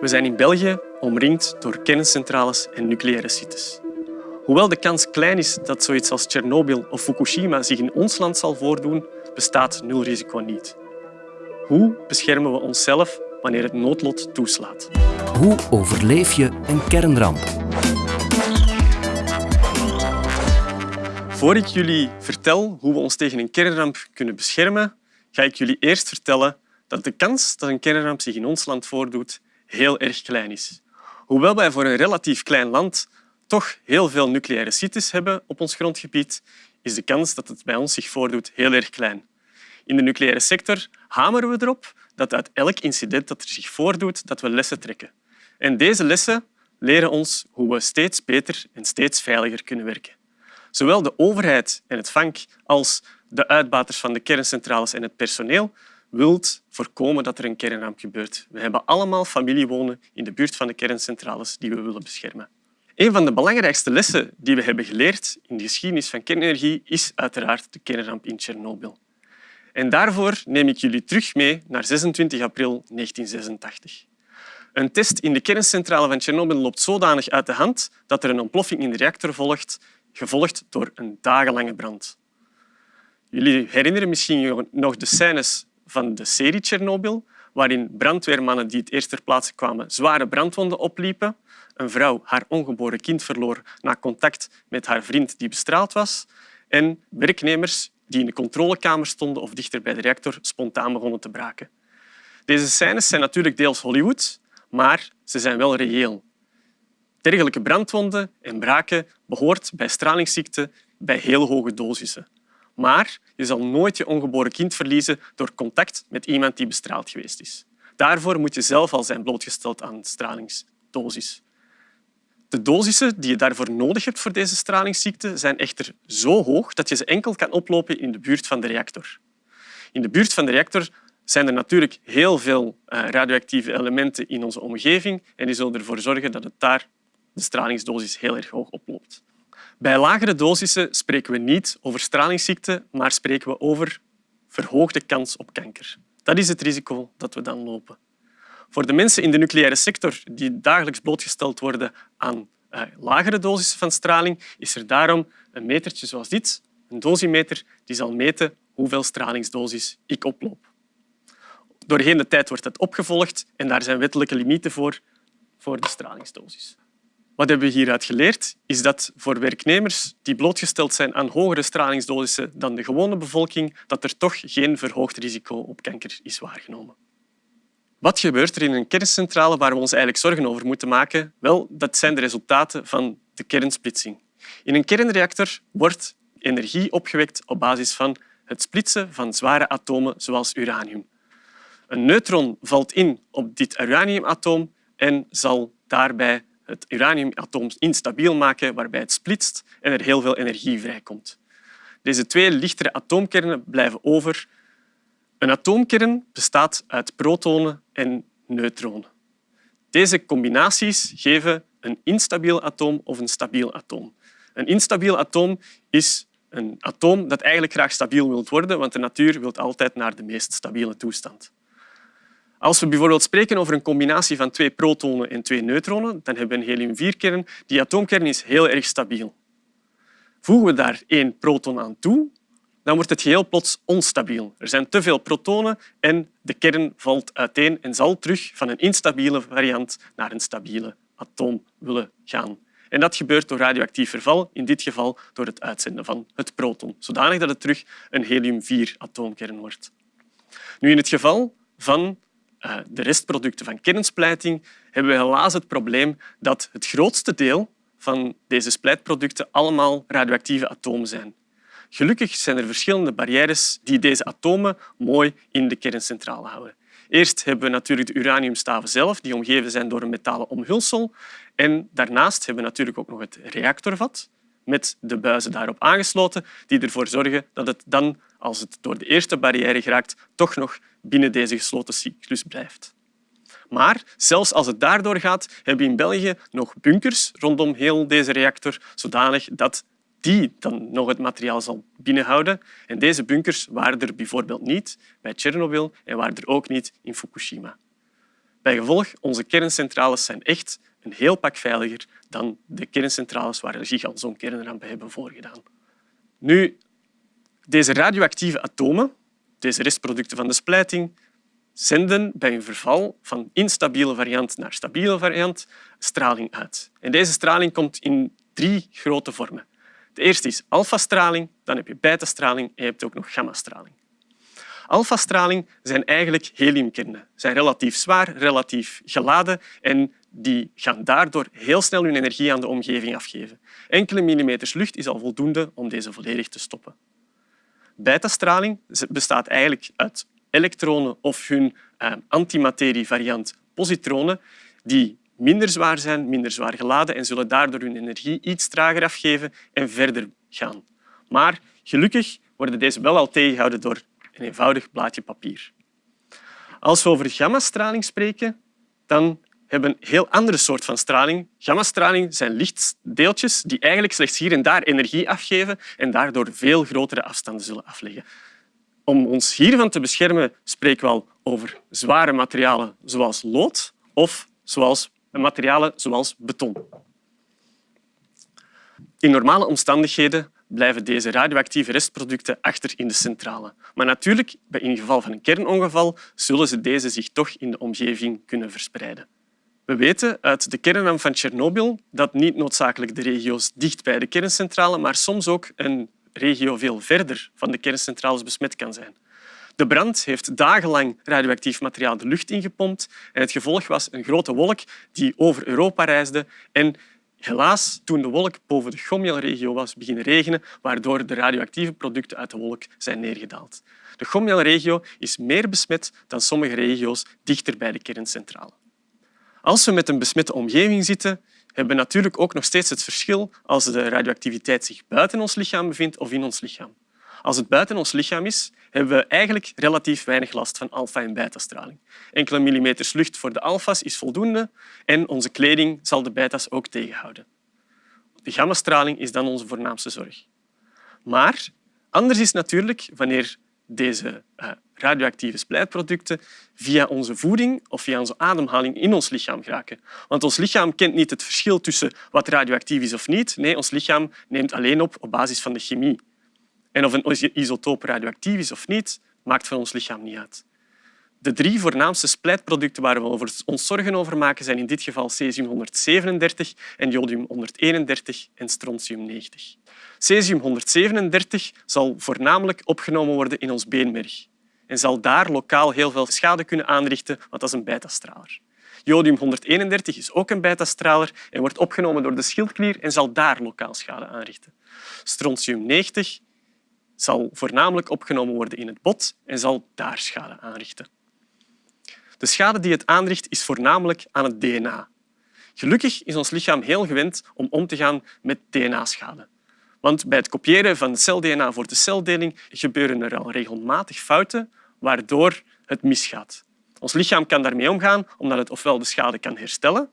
We zijn in België omringd door kerncentrales en nucleaire sites. Hoewel de kans klein is dat zoiets als Tsjernobyl of Fukushima zich in ons land zal voordoen, bestaat nul risico niet. Hoe beschermen we onszelf wanneer het noodlot toeslaat? Hoe overleef je een kernramp? Voor ik jullie vertel hoe we ons tegen een kernramp kunnen beschermen, ga ik jullie eerst vertellen dat de kans dat een kernramp zich in ons land voordoet heel erg klein is. Hoewel wij voor een relatief klein land toch heel veel nucleaire sites hebben op ons grondgebied, is de kans dat het bij ons zich voordoet heel erg klein. In de nucleaire sector hameren we erop dat uit elk incident dat er zich voordoet, dat we lessen trekken. En deze lessen leren ons hoe we steeds beter en steeds veiliger kunnen werken. Zowel de overheid en het vank als de uitbaters van de kerncentrales en het personeel wilt voorkomen dat er een kernramp gebeurt. We hebben allemaal familie wonen in de buurt van de kerncentrales die we willen beschermen. Een van de belangrijkste lessen die we hebben geleerd in de geschiedenis van kernenergie is uiteraard de kernramp in Tsjernobyl. En daarvoor neem ik jullie terug mee naar 26 april 1986. Een test in de kerncentrale van Tsjernobyl loopt zodanig uit de hand dat er een ontploffing in de reactor volgt, gevolgd door een dagenlange brand. Jullie herinneren misschien nog de scènes van de serie Tsjernobyl, waarin brandweermannen die het eerst ter plaatse kwamen zware brandwonden opliepen, een vrouw haar ongeboren kind verloor na contact met haar vriend die bestraald was en werknemers die in de controlekamer stonden of dichter bij de reactor spontaan begonnen te braken. Deze scènes zijn natuurlijk deels Hollywood, maar ze zijn wel reëel. Dergelijke brandwonden en braken behoort bij stralingsziekte bij heel hoge dosissen. Maar je zal nooit je ongeboren kind verliezen door contact met iemand die bestraald geweest is. Daarvoor moet je zelf al zijn blootgesteld aan stralingsdosis. De dosissen die je daarvoor nodig hebt voor deze stralingsziekte zijn echter zo hoog dat je ze enkel kan oplopen in de buurt van de reactor. In de buurt van de reactor zijn er natuurlijk heel veel eh, radioactieve elementen in onze omgeving en die zullen ervoor zorgen dat het daar de stralingsdosis heel erg hoog oploopt. Bij lagere dosissen spreken we niet over stralingsziekte, maar spreken we over verhoogde kans op kanker. Dat is het risico dat we dan lopen. Voor de mensen in de nucleaire sector die dagelijks blootgesteld worden aan uh, lagere dosissen van straling, is er daarom een metertje zoals dit, een dosimeter, die zal meten hoeveel stralingsdosis ik oploop. Doorheen de tijd wordt dat opgevolgd en daar zijn wettelijke limieten voor, voor de stralingsdosis. Wat hebben we hieruit geleerd? Is dat voor werknemers die blootgesteld zijn aan hogere stralingsdosissen dan de gewone bevolking, dat er toch geen verhoogd risico op kanker is waargenomen. Wat gebeurt er in een kerncentrale waar we ons eigenlijk zorgen over moeten maken? Wel, dat zijn de resultaten van de kernsplitsing. In een kernreactor wordt energie opgewekt op basis van het splitsen van zware atomen zoals uranium. Een neutron valt in op dit uraniumatoom en zal daarbij het uraniumatoom instabiel maken, waarbij het splitst en er heel veel energie vrijkomt. Deze twee lichtere atoomkernen blijven over. Een atoomkern bestaat uit protonen en neutronen. Deze combinaties geven een instabiel atoom of een stabiel atoom. Een instabiel atoom is een atoom dat eigenlijk graag stabiel wil worden, want de natuur wil altijd naar de meest stabiele toestand. Als we bijvoorbeeld spreken over een combinatie van twee protonen en twee neutronen, dan hebben we een helium-4-kern. Die atoomkern is heel erg stabiel. Voegen we daar één proton aan toe, dan wordt het geheel plots onstabiel. Er zijn te veel protonen en de kern valt uiteen en zal terug van een instabiele variant naar een stabiele atoom willen gaan. En dat gebeurt door radioactief verval, in dit geval door het uitzenden van het proton, zodanig dat het terug een helium-4-atoomkern wordt. Nu, in het geval van de restproducten van kernsplijting hebben we helaas het probleem dat het grootste deel van deze splijtproducten allemaal radioactieve atomen zijn. Gelukkig zijn er verschillende barrières die deze atomen mooi in de kerncentrale houden. Eerst hebben we natuurlijk de uraniumstaven zelf, die omgeven zijn door een metalen omhulsel. En daarnaast hebben we natuurlijk ook nog het reactorvat met de buizen daarop aangesloten, die ervoor zorgen dat het dan, als het door de eerste barrière geraakt, toch nog binnen deze gesloten cyclus blijft. Maar zelfs als het daardoor gaat, hebben we in België nog bunkers rondom heel deze reactor, zodanig dat die dan nog het materiaal zal binnenhouden. En deze bunkers waren er bijvoorbeeld niet bij Tsjernobyl en waren er ook niet in Fukushima. Bij gevolg, onze kerncentrales zijn echt een heel pak veiliger dan de kerncentrales waar zo'n kernrampen hebben voorgedaan. Nu, deze radioactieve atomen, deze restproducten van de splijting, zenden bij een verval van instabiele variant naar stabiele variant straling uit. En deze straling komt in drie grote vormen. De eerste is alfastraling, dan heb je betastraling en je hebt ook nog gammastraling. Alfastraling zijn eigenlijk heliumkernen. Ze zijn relatief zwaar, relatief geladen en die gaan daardoor heel snel hun energie aan de omgeving afgeven. Enkele millimeters lucht is al voldoende om deze volledig te stoppen. Betastraling bestaat eigenlijk uit elektronen of hun eh, antimaterievariant positronen die minder zwaar zijn, minder zwaar geladen en zullen daardoor hun energie iets trager afgeven en verder gaan. Maar gelukkig worden deze wel al tegengehouden door een eenvoudig blaadje papier. Als we over gammastraling spreken, dan hebben een heel andere soort van straling. Gammastraling zijn lichtdeeltjes die eigenlijk slechts hier en daar energie afgeven en daardoor veel grotere afstanden zullen afleggen. Om ons hiervan te beschermen spreken we al over zware materialen zoals lood of zoals materialen zoals beton. In normale omstandigheden blijven deze radioactieve restproducten achter in de centrale. Maar natuurlijk, in geval van een kernongeval, zullen ze deze zich toch in de omgeving kunnen verspreiden. We weten uit de kernramp van Tsjernobyl dat niet noodzakelijk de regio's dicht bij de kerncentrale, maar soms ook een regio veel verder van de kerncentrales besmet kan zijn. De brand heeft dagenlang radioactief materiaal de lucht ingepompt en het gevolg was een grote wolk die over Europa reisde en helaas toen de wolk boven de Gomelregio was beginnen regenen, waardoor de radioactieve producten uit de wolk zijn neergedaald. De Gomelregio is meer besmet dan sommige regio's dichter bij de kerncentrale. Als we met een besmette omgeving zitten, hebben we natuurlijk ook nog steeds het verschil als de radioactiviteit zich buiten ons lichaam bevindt of in ons lichaam. Als het buiten ons lichaam is, hebben we eigenlijk relatief weinig last van alfa- en betastraling. Enkele millimeters lucht voor de alfa's is voldoende en onze kleding zal de beta's ook tegenhouden. De gammastraling is dan onze voornaamste zorg. Maar anders is natuurlijk wanneer deze uh, radioactieve splijtproducten via onze voeding of via onze ademhaling in ons lichaam geraken. Want ons lichaam kent niet het verschil tussen wat radioactief is of niet. Nee, ons lichaam neemt alleen op op basis van de chemie. En of een isotoop radioactief is of niet, maakt voor ons lichaam niet uit. De drie voornaamste splijtproducten waar we ons zorgen over maken zijn in dit geval cesium-137 en jodium-131 en strontium-90. Cesium-137 zal voornamelijk opgenomen worden in ons beenmerg en zal daar lokaal heel veel schade kunnen aanrichten, want dat is een betastraler. Jodium-131 is ook een betastraler en wordt opgenomen door de schildklier en zal daar lokaal schade aanrichten. Strontium-90 zal voornamelijk opgenomen worden in het bot en zal daar schade aanrichten. De schade die het aanricht is voornamelijk aan het DNA. Gelukkig is ons lichaam heel gewend om om te gaan met DNA-schade. Want bij het kopiëren van cel-DNA voor de celdeling gebeuren er al regelmatig fouten waardoor het misgaat. Ons lichaam kan daarmee omgaan omdat het ofwel de schade kan herstellen,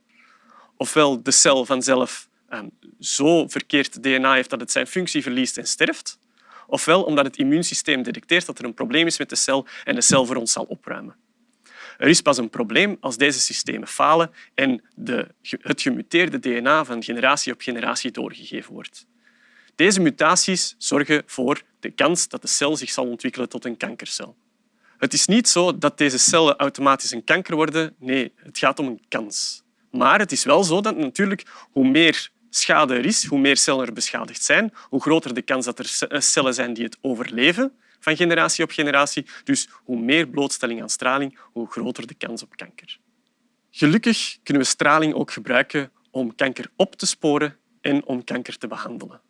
ofwel de cel vanzelf ehm, zo verkeerd DNA heeft dat het zijn functie verliest en sterft, ofwel omdat het immuunsysteem detecteert dat er een probleem is met de cel en de cel voor ons zal opruimen. Er is pas een probleem als deze systemen falen en de, het gemuteerde DNA van generatie op generatie doorgegeven wordt. Deze mutaties zorgen voor de kans dat de cel zich zal ontwikkelen tot een kankercel. Het is niet zo dat deze cellen automatisch een kanker worden. Nee, het gaat om een kans. Maar het is wel zo dat natuurlijk hoe meer schade er is, hoe meer cellen er beschadigd zijn, hoe groter de kans dat er eh, cellen zijn die het overleven van generatie op generatie. Dus hoe meer blootstelling aan straling, hoe groter de kans op kanker. Gelukkig kunnen we straling ook gebruiken om kanker op te sporen en om kanker te behandelen.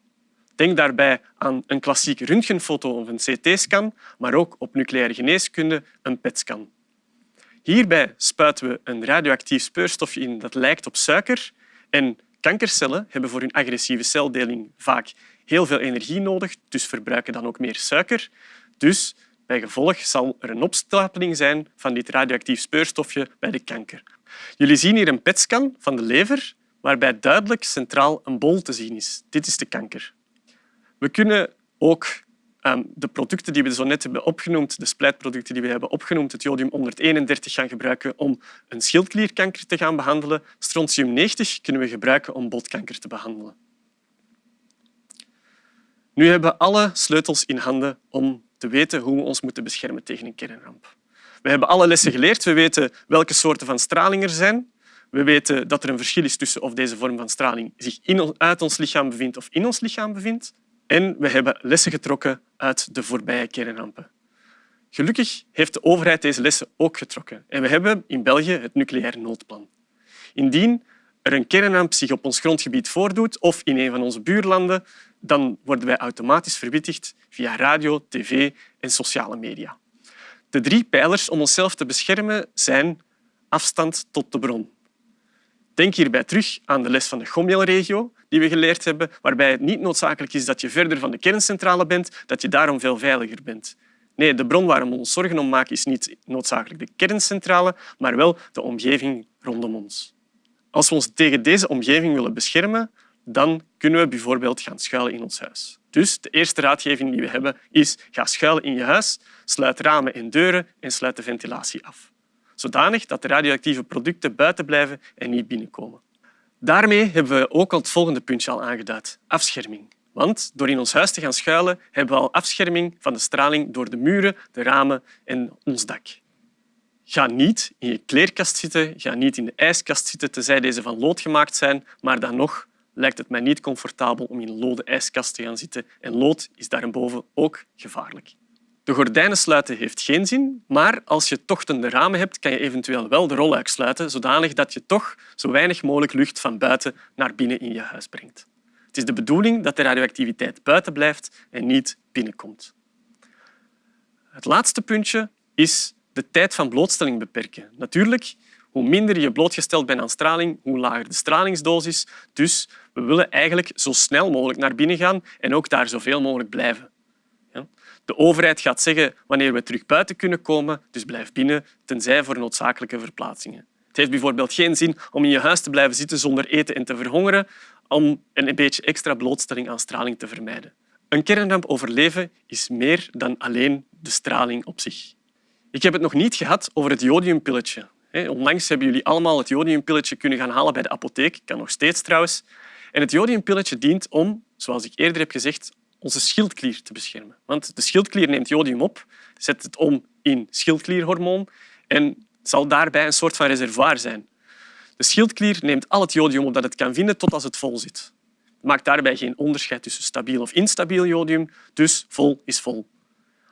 Denk daarbij aan een klassieke röntgenfoto of een CT-scan, maar ook op nucleaire geneeskunde een PET-scan. Hierbij spuiten we een radioactief speurstofje in dat lijkt op suiker en kankercellen hebben voor hun agressieve celdeling vaak heel veel energie nodig, dus verbruiken dan ook meer suiker. Dus bij gevolg zal er een opstapeling zijn van dit radioactief speurstofje bij de kanker. Jullie zien hier een PET-scan van de lever waarbij duidelijk centraal een bol te zien is. Dit is de kanker. We kunnen ook de producten die we zo net hebben opgenoemd, de splijtproducten die we hebben opgenoemd, het jodium 131 gaan gebruiken om een schildklierkanker te gaan behandelen. Strontium 90 kunnen we gebruiken om botkanker te behandelen. Nu hebben we alle sleutels in handen om te weten hoe we ons moeten beschermen tegen een kernramp. We hebben alle lessen geleerd. We weten welke soorten van straling er zijn. We weten dat er een verschil is tussen of deze vorm van straling zich in, uit ons lichaam bevindt of in ons lichaam bevindt. En we hebben lessen getrokken uit de voorbije kernrampen. Gelukkig heeft de overheid deze lessen ook getrokken. En we hebben in België het nucleair noodplan. Indien er een kernramp zich op ons grondgebied voordoet of in een van onze buurlanden, dan worden wij automatisch verwittigd via radio, tv en sociale media. De drie pijlers om onszelf te beschermen zijn afstand tot de bron. Denk hierbij terug aan de les van de Gomiel-regio die we geleerd hebben, waarbij het niet noodzakelijk is dat je verder van de kerncentrale bent, dat je daarom veel veiliger bent. Nee, de bron waar we ons zorgen om maken is niet noodzakelijk de kerncentrale, maar wel de omgeving rondom ons. Als we ons tegen deze omgeving willen beschermen, dan kunnen we bijvoorbeeld gaan schuilen in ons huis. Dus de eerste raadgeving die we hebben is ga schuilen in je huis, sluit ramen en deuren en sluit de ventilatie af. Zodanig dat de radioactieve producten buiten blijven en niet binnenkomen. Daarmee hebben we ook al het volgende puntje al aangeduid, afscherming. Want door in ons huis te gaan schuilen hebben we al afscherming van de straling door de muren, de ramen en ons dak. Ga niet in je kleerkast zitten, ga niet in de ijskast zitten, tenzij deze van lood gemaakt zijn, maar dan nog lijkt het mij niet comfortabel om in een lode ijskast te gaan zitten en lood is daarboven ook gevaarlijk. De gordijnen sluiten heeft geen zin, maar als je tochtende ramen hebt, kan je eventueel wel de rolluik sluiten, zodanig dat je toch zo weinig mogelijk lucht van buiten naar binnen in je huis brengt. Het is de bedoeling dat de radioactiviteit buiten blijft en niet binnenkomt. Het laatste puntje is de tijd van blootstelling beperken. Natuurlijk, hoe minder je blootgesteld bent aan straling, hoe lager de stralingsdosis. Dus we willen eigenlijk zo snel mogelijk naar binnen gaan en ook daar zoveel mogelijk blijven. De overheid gaat zeggen wanneer we terug buiten kunnen komen, dus blijf binnen, tenzij voor noodzakelijke verplaatsingen. Het heeft bijvoorbeeld geen zin om in je huis te blijven zitten zonder eten en te verhongeren, om een beetje extra blootstelling aan straling te vermijden. Een kernramp overleven is meer dan alleen de straling op zich. Ik heb het nog niet gehad over het jodiumpilletje. Onlangs hebben jullie allemaal het jodiumpilletje kunnen gaan halen bij de apotheek. Kan nog steeds trouwens. En het jodiumpilletje dient om, zoals ik eerder heb gezegd, onze schildklier te beschermen. Want de schildklier neemt jodium op, zet het om in schildklierhormoon en zal daarbij een soort van reservoir zijn. De schildklier neemt al het jodium op dat het kan vinden tot als het vol zit. Het maakt daarbij geen onderscheid tussen stabiel of instabiel jodium, dus vol is vol.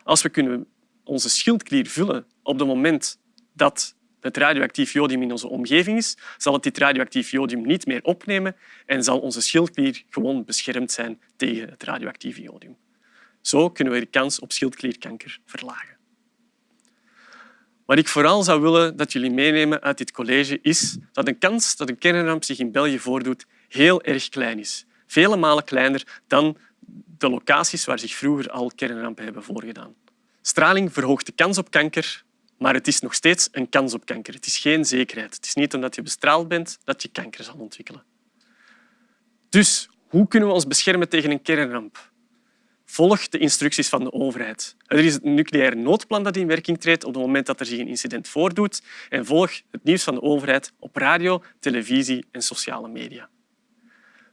Als we kunnen onze schildklier vullen op het moment dat het radioactief jodium in onze omgeving is, zal het dit radioactief jodium niet meer opnemen en zal onze schildklier gewoon beschermd zijn tegen het radioactieve jodium. Zo kunnen we de kans op schildklierkanker verlagen. Wat ik vooral zou willen dat jullie meenemen uit dit college is dat de kans dat een kernramp zich in België voordoet heel erg klein is. Vele malen kleiner dan de locaties waar zich vroeger al kernrampen hebben voorgedaan. Straling verhoogt de kans op kanker, maar het is nog steeds een kans op kanker. Het is geen zekerheid. Het is niet omdat je bestraald bent dat je kanker zal ontwikkelen. Dus hoe kunnen we ons beschermen tegen een kernramp? Volg de instructies van de overheid. Er is het nucleair noodplan dat in werking treedt op het moment dat er zich een incident voordoet en volg het nieuws van de overheid op radio, televisie en sociale media.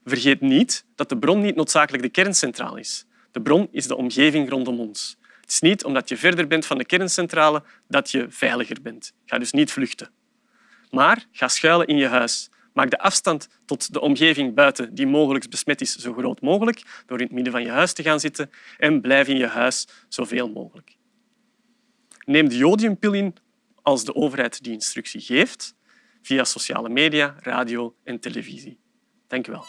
Vergeet niet dat de bron niet noodzakelijk de kerncentrale is. De bron is de omgeving rondom ons. Het is niet omdat je verder bent van de kerncentrale dat je veiliger bent. Ga dus niet vluchten. Maar ga schuilen in je huis. Maak de afstand tot de omgeving buiten die mogelijk besmet is zo groot mogelijk door in het midden van je huis te gaan zitten en blijf in je huis zoveel mogelijk. Neem de jodiumpil in als de overheid die instructie geeft via sociale media, radio en televisie. Dank u wel.